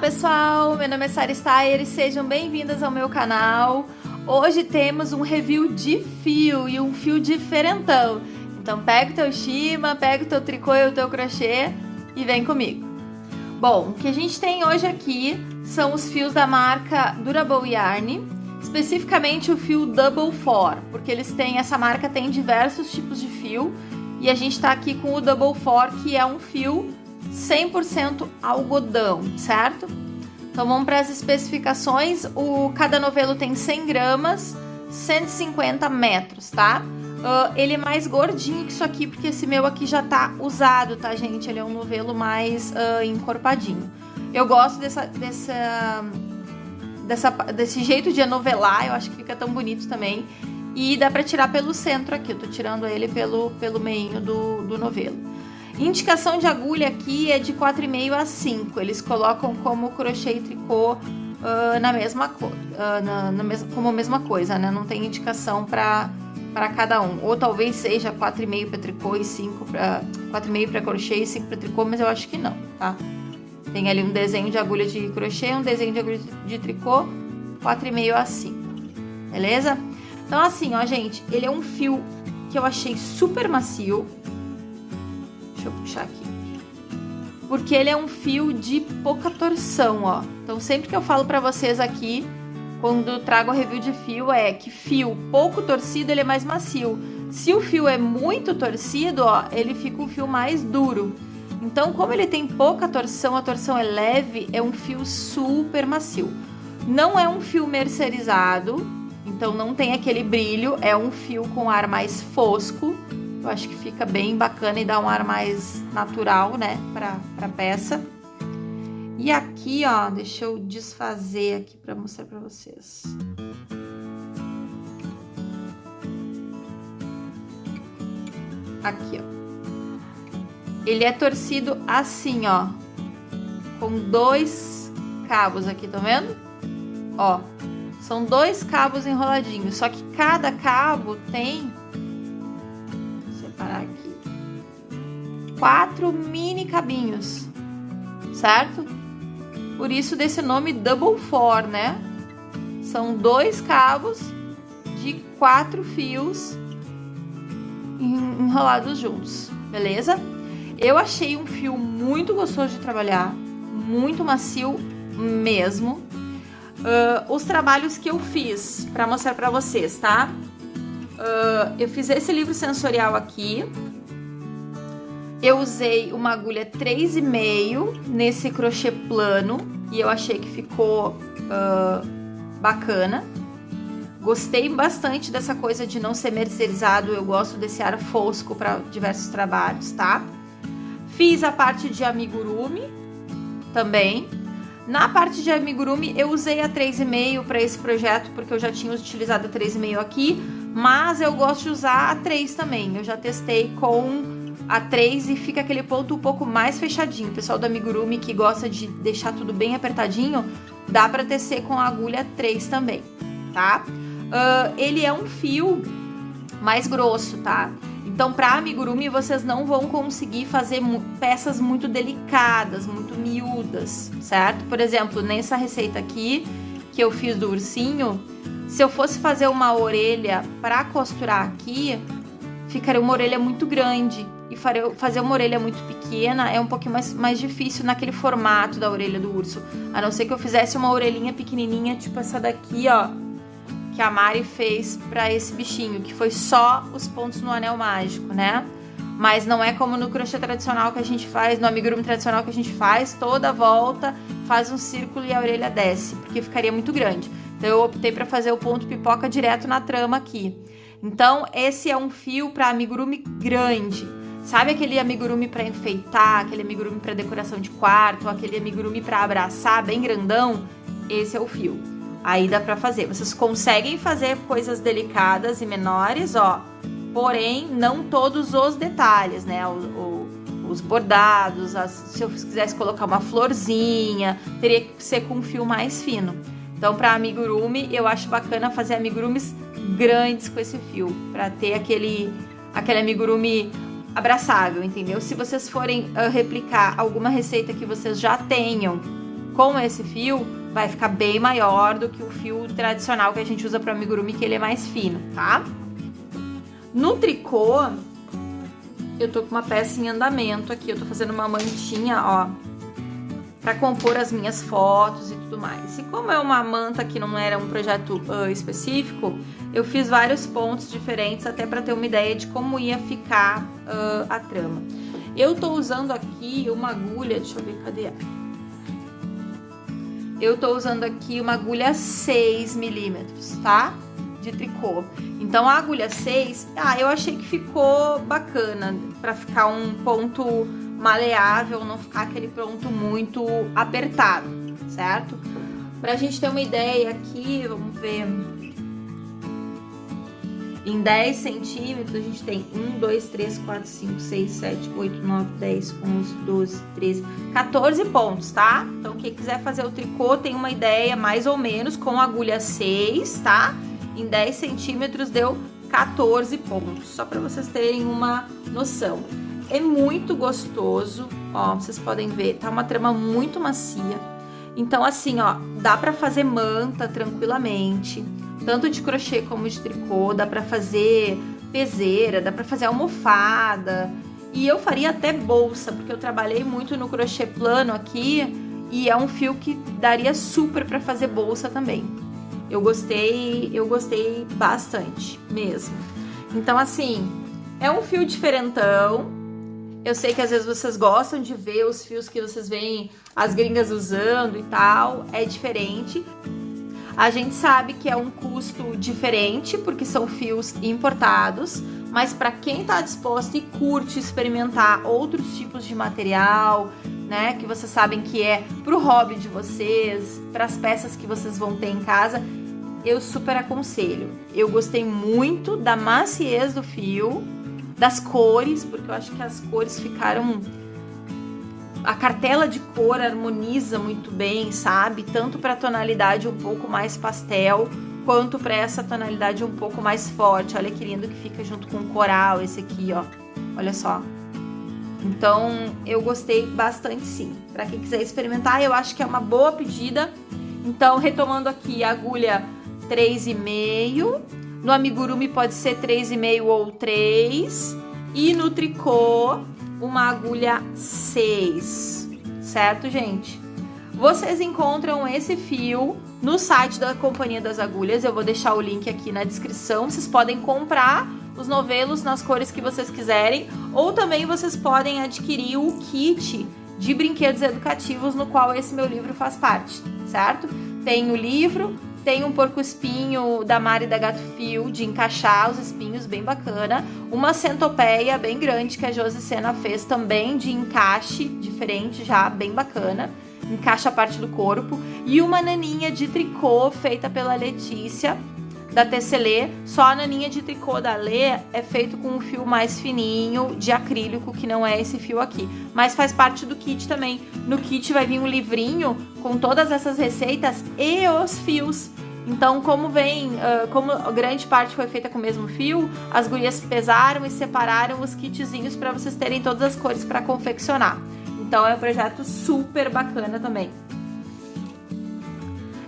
Pessoal, meu nome é Sara Steyer e sejam bem-vindas ao meu canal. Hoje temos um review de fio e um fio diferentão. Então pega o teu shima, pega o teu tricô e o teu crochê e vem comigo. Bom, o que a gente tem hoje aqui são os fios da marca Durable Yarn, especificamente o fio Double Four, porque eles têm, essa marca tem diversos tipos de fio e a gente tá aqui com o Double Four, que é um fio 100% algodão, certo? Então vamos para as especificações. O cada novelo tem 100 gramas, 150 metros, tá? Uh, ele é mais gordinho que isso aqui, porque esse meu aqui já tá usado, tá, gente? Ele é um novelo mais uh, encorpadinho. Eu gosto dessa, dessa, dessa, desse jeito de anovelar, eu acho que fica tão bonito também. E dá pra tirar pelo centro aqui, eu tô tirando ele pelo, pelo meinho do, do novelo. Indicação de agulha aqui é de 4,5 a 5. Eles colocam como crochê e tricô uh, na mesma uh, na, na mes como a mesma coisa, né? Não tem indicação para para cada um. Ou talvez seja 4,5 para tricô e 5 para 4,5 para crochê e 5 para tricô, mas eu acho que não, tá? Tem ali um desenho de agulha de crochê, um desenho de agulha de tricô, 4,5 a 5. Beleza? Então assim, ó, gente, ele é um fio que eu achei super macio, Deixa eu puxar aqui. Porque ele é um fio de pouca torção, ó. Então, sempre que eu falo pra vocês aqui, quando trago a review de fio, é que fio pouco torcido, ele é mais macio. Se o fio é muito torcido, ó, ele fica um fio mais duro. Então, como ele tem pouca torção, a torção é leve, é um fio super macio. Não é um fio mercerizado, então não tem aquele brilho, é um fio com ar mais fosco. Eu acho que fica bem bacana e dá um ar mais natural, né, pra, pra peça. E aqui, ó, deixa eu desfazer aqui pra mostrar pra vocês. Aqui, ó. Ele é torcido assim, ó, com dois cabos aqui, tá vendo? Ó, são dois cabos enroladinhos, só que cada cabo tem quatro mini cabinhos, certo? Por isso desse nome Double Four, né? São dois cabos de quatro fios enrolados juntos, beleza? Eu achei um fio muito gostoso de trabalhar, muito macio mesmo. Uh, os trabalhos que eu fiz para mostrar para vocês, tá? Uh, eu fiz esse livro sensorial aqui, eu usei uma agulha 3,5 nesse crochê plano e eu achei que ficou uh, bacana. Gostei bastante dessa coisa de não ser mercerizado, eu gosto desse ar fosco para diversos trabalhos, tá? Fiz a parte de amigurumi também. Na parte de amigurumi eu usei a 3,5 para esse projeto porque eu já tinha utilizado a 3,5 aqui, mas eu gosto de usar a 3 também. Eu já testei com a 3 e fica aquele ponto um pouco mais fechadinho. O pessoal do amigurumi que gosta de deixar tudo bem apertadinho, dá para tecer com a agulha 3 também, tá? Uh, ele é um fio mais grosso, tá? Então, para amigurumi, vocês não vão conseguir fazer peças muito delicadas, muito miúdas, certo? Por exemplo, nessa receita aqui, que eu fiz do ursinho, se eu fosse fazer uma orelha para costurar aqui, ficaria uma orelha muito grande e fazer uma orelha muito pequena é um pouquinho mais, mais difícil naquele formato da orelha do urso. A não ser que eu fizesse uma orelhinha pequenininha, tipo essa daqui, ó, que a Mari fez pra esse bichinho, que foi só os pontos no anel mágico, né? Mas não é como no crochê tradicional que a gente faz, no amigurumi tradicional que a gente faz, toda volta, faz um círculo e a orelha desce, porque ficaria muito grande. Então eu optei para fazer o ponto pipoca direto na trama aqui. Então esse é um fio para amigurumi grande. Sabe aquele amigurumi para enfeitar, aquele amigurumi para decoração de quarto, aquele amigurumi para abraçar, bem grandão? Esse é o fio. Aí dá para fazer. Vocês conseguem fazer coisas delicadas e menores, ó. Porém, não todos os detalhes, né? O, o, os bordados, as, se eu quisesse colocar uma florzinha, teria que ser com um fio mais fino. Então, para amigurumi, eu acho bacana fazer amigurumis grandes com esse fio, para ter aquele aquele amigurumi abraçável, entendeu? Se vocês forem uh, replicar alguma receita que vocês já tenham com esse fio, vai ficar bem maior do que o fio tradicional que a gente usa para amigurumi, que ele é mais fino, tá? No tricô, eu tô com uma peça em andamento aqui, eu tô fazendo uma mantinha, ó, para compor as minhas fotos e tudo mais. E como é uma manta que não era um projeto uh, específico, eu fiz vários pontos diferentes até para ter uma ideia de como ia ficar uh, a trama. Eu tô usando aqui uma agulha, deixa eu ver, cadê ela? Eu tô usando aqui uma agulha 6 milímetros, tá? De tricô. Então, a agulha 6, ah, eu achei que ficou bacana para ficar um ponto maleável, não ficar aquele ponto muito apertado, certo? Pra gente ter uma ideia aqui, vamos ver em 10 centímetros, a gente tem 1, 2, 3, 4, 5, 6, 7, 8, 9, 10, 11, 12, 13, 14 pontos, tá? Então, quem quiser fazer o tricô tem uma ideia mais ou menos com agulha 6, tá? Em 10 centímetros deu 14 pontos, só para vocês terem uma noção. É muito gostoso, ó, vocês podem ver, tá uma trama muito macia. Então, assim, ó, dá para fazer manta tranquilamente tanto de crochê como de tricô, dá para fazer peseira, dá para fazer almofada. E eu faria até bolsa, porque eu trabalhei muito no crochê plano aqui e é um fio que daria super para fazer bolsa também. Eu gostei, eu gostei bastante mesmo. Então assim, é um fio diferentão. Eu sei que às vezes vocês gostam de ver os fios que vocês veem as gringas usando e tal, é diferente. A gente sabe que é um custo diferente, porque são fios importados, mas para quem está disposto e curte experimentar outros tipos de material, né, que vocês sabem que é para o hobby de vocês, para as peças que vocês vão ter em casa, eu super aconselho. Eu gostei muito da maciez do fio, das cores, porque eu acho que as cores ficaram a cartela de cor harmoniza muito bem, sabe? Tanto para a tonalidade um pouco mais pastel, quanto para essa tonalidade um pouco mais forte. Olha que lindo que fica junto com o coral esse aqui, ó. Olha só. Então, eu gostei bastante sim. Para quem quiser experimentar, eu acho que é uma boa pedida. Então, retomando aqui, agulha 3,5. No amigurumi pode ser 3,5 ou 3. E no tricô, uma agulha 6, certo, gente? Vocês encontram esse fio no site da Companhia das Agulhas, eu vou deixar o link aqui na descrição. Vocês podem comprar os novelos nas cores que vocês quiserem, ou também vocês podem adquirir o kit de brinquedos educativos no qual esse meu livro faz parte, certo? Tem o livro, tem um porco-espinho da Mari da Gato Fio, de encaixar os espinhos, bem bacana. Uma centopeia bem grande que a Josi fez também, de encaixe, diferente já, bem bacana. Encaixa a parte do corpo. E uma naninha de tricô feita pela Letícia, da Tesselê. Só a naninha de tricô da Lê é feito com um fio mais fininho, de acrílico, que não é esse fio aqui. Mas faz parte do kit também. No kit vai vir um livrinho com todas essas receitas e os fios. Então, como vem, como grande parte foi feita com o mesmo fio, as gurias pesaram e separaram os kitzinhos para vocês terem todas as cores para confeccionar. Então, é um projeto super bacana também.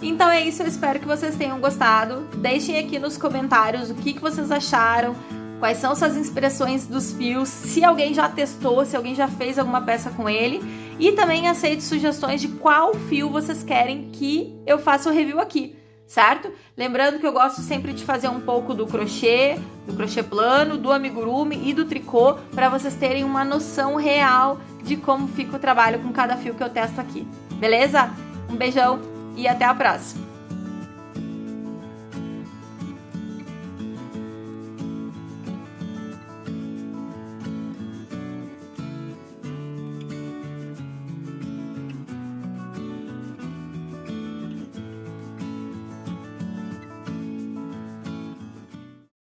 Então é isso, eu espero que vocês tenham gostado. Deixem aqui nos comentários o que, que vocês acharam, quais são suas inspirações dos fios, se alguém já testou, se alguém já fez alguma peça com ele. E também aceito sugestões de qual fio vocês querem que eu faça o review aqui certo? Lembrando que eu gosto sempre de fazer um pouco do crochê, do crochê plano, do amigurumi e do tricô, para vocês terem uma noção real de como fica o trabalho com cada fio que eu testo aqui, beleza? Um beijão e até a próxima!